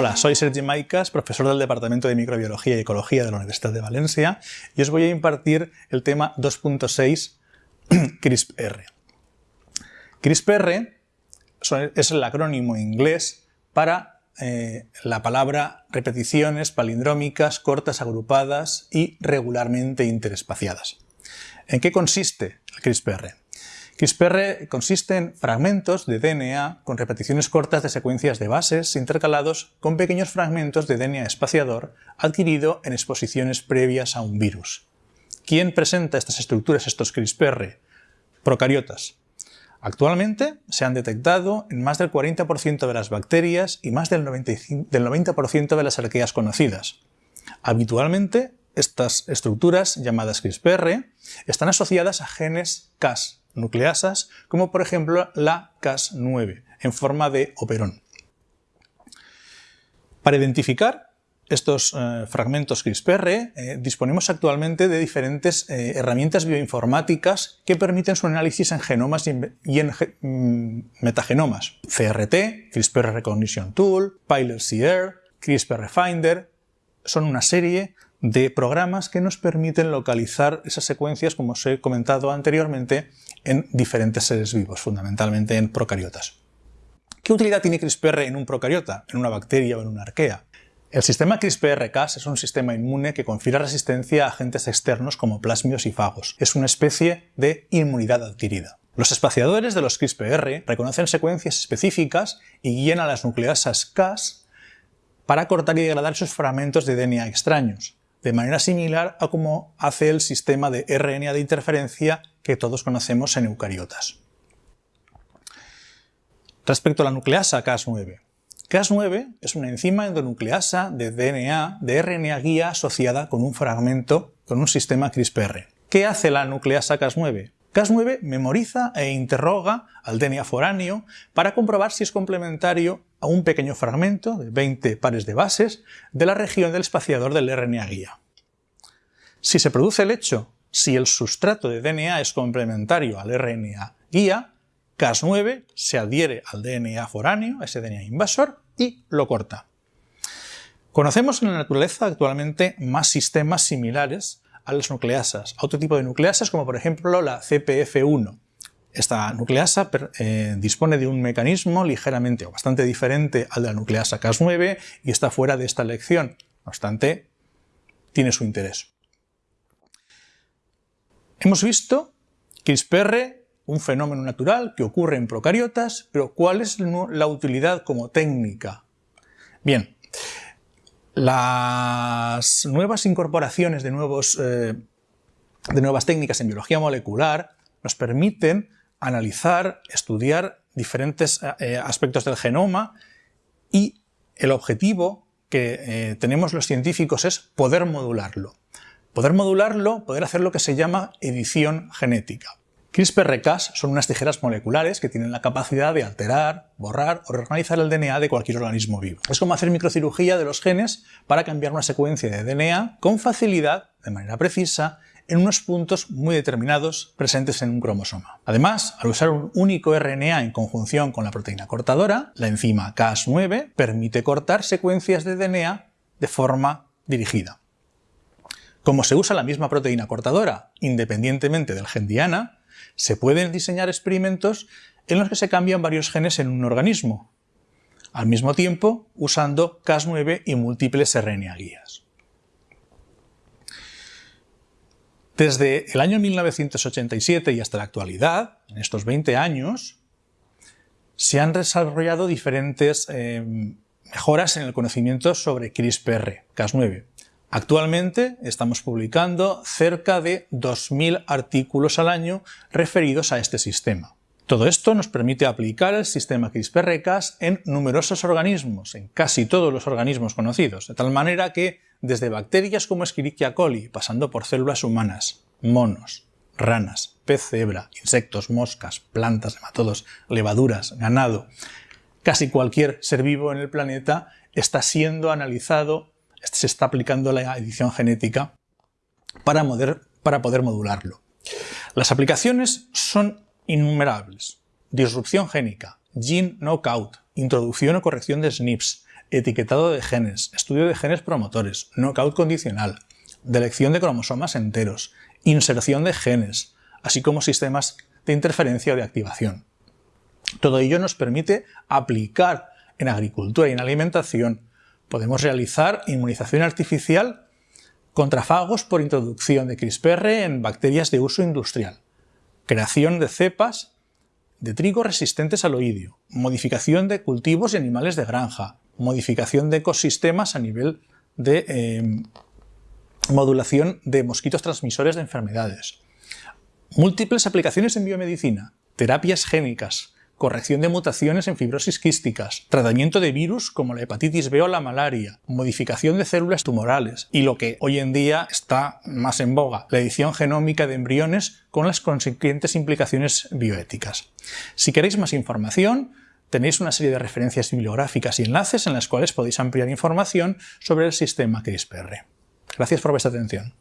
Hola, soy Sergi Maicas, profesor del Departamento de Microbiología y Ecología de la Universidad de Valencia y os voy a impartir el tema 2.6 CRISPR. CRISPR es el acrónimo inglés para eh, la palabra repeticiones palindrómicas cortas agrupadas y regularmente interespaciadas. ¿En qué consiste el CRISPR? CRISPR consiste en fragmentos de DNA con repeticiones cortas de secuencias de bases intercalados con pequeños fragmentos de DNA espaciador adquirido en exposiciones previas a un virus. ¿Quién presenta estas estructuras, estos CRISPR? Procariotas. Actualmente se han detectado en más del 40% de las bacterias y más del 90% de las arqueas conocidas. Habitualmente, estas estructuras, llamadas CRISPR, están asociadas a genes Cas, nucleasas, como por ejemplo la Cas9, en forma de operón. Para identificar estos eh, fragmentos CRISPR eh, disponemos actualmente de diferentes eh, herramientas bioinformáticas que permiten su análisis en genomas y en, mm, metagenomas. CRT, CRISPR Recognition Tool, PILOT-CR, CRISPR Finder, son una serie de programas que nos permiten localizar esas secuencias, como os he comentado anteriormente, en diferentes seres vivos, fundamentalmente en procariotas. ¿Qué utilidad tiene CRISPR en un procariota, en una bacteria o en una arquea? El sistema CRISPR-Cas es un sistema inmune que confiere resistencia a agentes externos como plásmidos y fagos. Es una especie de inmunidad adquirida. Los espaciadores de los CRISPR reconocen secuencias específicas y guían a las nucleasas Cas para cortar y degradar esos fragmentos de DNA extraños de manera similar a como hace el sistema de RNA de interferencia que todos conocemos en eucariotas. Respecto a la nucleasa Cas9. Cas9 es una enzima endonucleasa de DNA de RNA guía asociada con un fragmento con un sistema CRISPR. ¿Qué hace la nucleasa Cas9? Cas9 memoriza e interroga al DNA foráneo para comprobar si es complementario a un pequeño fragmento de 20 pares de bases de la región del espaciador del RNA guía. Si se produce el hecho, si el sustrato de DNA es complementario al RNA guía, Cas9 se adhiere al DNA foráneo, ese DNA invasor, y lo corta. Conocemos en la naturaleza actualmente más sistemas similares a las nucleasas, a otro tipo de nucleasas como por ejemplo la CPF1, esta nucleasa eh, dispone de un mecanismo ligeramente o bastante diferente al de la nucleasa Cas9 y está fuera de esta lección. No obstante, tiene su interés. Hemos visto CRISPR, un fenómeno natural que ocurre en procariotas, pero ¿cuál es la utilidad como técnica? Bien, las nuevas incorporaciones de, nuevos, eh, de nuevas técnicas en biología molecular nos permiten analizar, estudiar diferentes eh, eh, aspectos del genoma y el objetivo que eh, tenemos los científicos es poder modularlo. Poder modularlo, poder hacer lo que se llama edición genética. CRISPR-Cas son unas tijeras moleculares que tienen la capacidad de alterar, borrar o reorganizar el DNA de cualquier organismo vivo. Es como hacer microcirugía de los genes para cambiar una secuencia de DNA con facilidad, de manera precisa, en unos puntos muy determinados presentes en un cromosoma. Además, al usar un único RNA en conjunción con la proteína cortadora, la enzima Cas9 permite cortar secuencias de DNA de forma dirigida. Como se usa la misma proteína cortadora independientemente del gen diana, se pueden diseñar experimentos en los que se cambian varios genes en un organismo, al mismo tiempo usando Cas9 y múltiples RNA guías. Desde el año 1987 y hasta la actualidad, en estos 20 años, se han desarrollado diferentes eh, mejoras en el conocimiento sobre CRISPR, Cas9. Actualmente estamos publicando cerca de 2.000 artículos al año referidos a este sistema. Todo esto nos permite aplicar el sistema CRISPR-Cas en numerosos organismos, en casi todos los organismos conocidos, de tal manera que desde bacterias como Escherichia coli, pasando por células humanas, monos, ranas, pez cebra, insectos, moscas, plantas, nematodos, levaduras, ganado, casi cualquier ser vivo en el planeta está siendo analizado, se está aplicando la edición genética para, para poder modularlo. Las aplicaciones son innumerables. Disrupción génica, gene knockout, introducción o corrección de SNPs, etiquetado de genes, estudio de genes promotores, knockout condicional, delección de cromosomas enteros, inserción de genes, así como sistemas de interferencia o de activación. Todo ello nos permite aplicar en agricultura y en alimentación. Podemos realizar inmunización artificial contra fagos por introducción de CRISPR en bacterias de uso industrial, creación de cepas de trigo resistentes al oidio, modificación de cultivos y animales de granja, modificación de ecosistemas a nivel de eh, modulación de mosquitos transmisores de enfermedades, múltiples aplicaciones en biomedicina, terapias génicas, corrección de mutaciones en fibrosis quísticas, tratamiento de virus como la hepatitis B o la malaria, modificación de células tumorales y lo que hoy en día está más en boga, la edición genómica de embriones con las consiguientes implicaciones bioéticas. Si queréis más información, tenéis una serie de referencias bibliográficas y enlaces en las cuales podéis ampliar información sobre el sistema CRISPR. Gracias por vuestra atención.